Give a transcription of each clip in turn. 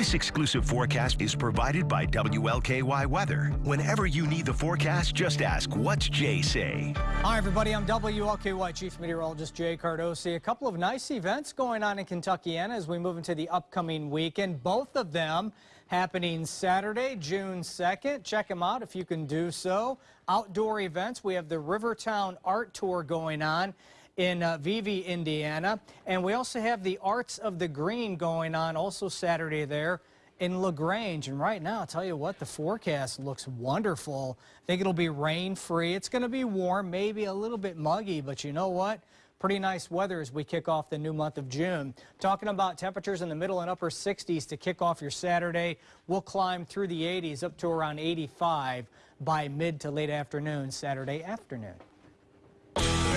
This exclusive forecast is provided by WLKY Weather. Whenever you need the forecast, just ask, what's Jay say? Hi, everybody. I'm WLKY Chief Meteorologist Jay Cardosi. A couple of nice events going on in Kentuckiana as we move into the upcoming weekend. Both of them happening Saturday, June 2nd. Check them out if you can do so. Outdoor events. We have the Rivertown Art Tour going on in uh, Vevay, Indiana. And we also have the Arts of the Green going on also Saturday there in LaGrange. And right now, I'll tell you what, the forecast looks wonderful. I think it'll be rain-free. It's going to be warm, maybe a little bit muggy, but you know what? Pretty nice weather as we kick off the new month of June. Talking about temperatures in the middle and upper 60s to kick off your Saturday. We'll climb through the 80s up to around 85 by mid to late afternoon Saturday afternoon.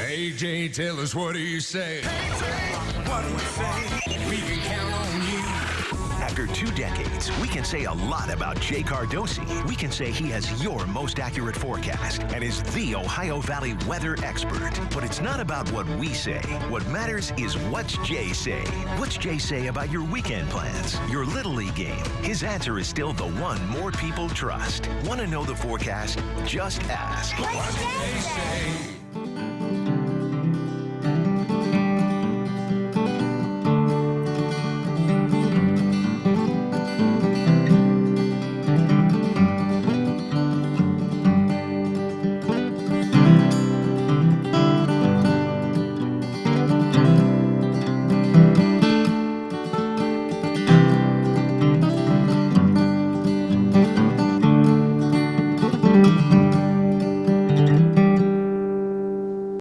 AJ, tell us what do you say? what do you say? We can count on you. After two decades, we can say a lot about Jay Cardosi. We can say he has your most accurate forecast and is the Ohio Valley weather expert. But it's not about what we say. What matters is what's Jay say. What's Jay say about your weekend plans, your Little League game? His answer is still the one more people trust. Want to know the forecast? Just ask. What Jay say?